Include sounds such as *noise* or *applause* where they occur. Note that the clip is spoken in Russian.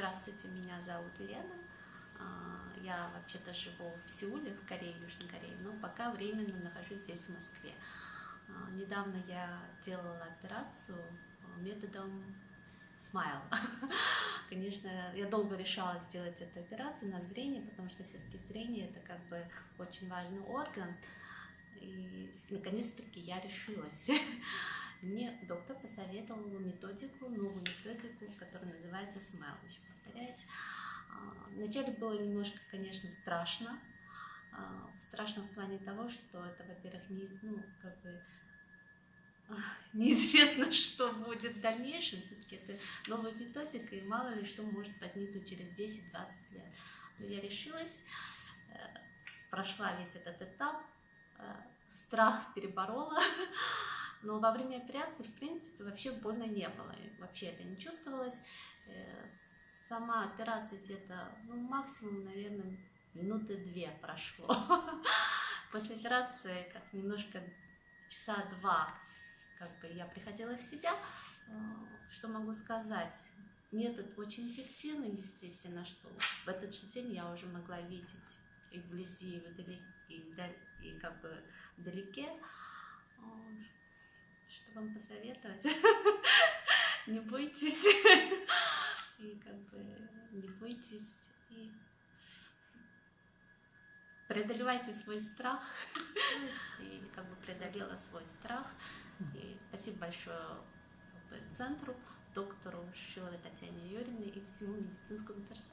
Здравствуйте, меня зовут Лена. А, я вообще-то живу в Сеуле, в Корее, Южной Корее, но пока временно нахожусь здесь, в Москве. А, недавно я делала операцию методом Smile. *laughs* Конечно, я долго решала сделать эту операцию на зрение, потому что все-таки зрение это как бы очень важный орган. И наконец-таки я решилась. *laughs* Мне доктор посоветовал методику, новую методику, которая называется. Еще повторяюсь. А, вначале было немножко, конечно, страшно. А, страшно в плане того, что это, во-первых, не, ну, как бы, а, *laughs* неизвестно, *laughs* что будет в дальнейшем. Все-таки это новая методика, и мало ли что может возникнуть через 10-20 лет. Но я решилась, э, прошла весь этот этап, э, страх переборола. *laughs* Но во время операции, в принципе, вообще больно не было. Вообще это не чувствовалось. Э, сама операция где-то, ну, максимум, наверное, минуты две прошло. *laughs* После операции как немножко часа два как бы я приходила в себя. Э, что могу сказать? Метод очень эффективный, действительно, что в этот же день я уже могла видеть и вблизи, и, вдали, и, вдали, и как бы вдалеке вам посоветовать? *laughs* Не бойтесь. И как бы не бойтесь. И преодолевайте свой страх. И как бы преодолела свой страх. И спасибо большое центру, доктору Шиловой Татьяне Юрьевне и всему медицинскому персоналу.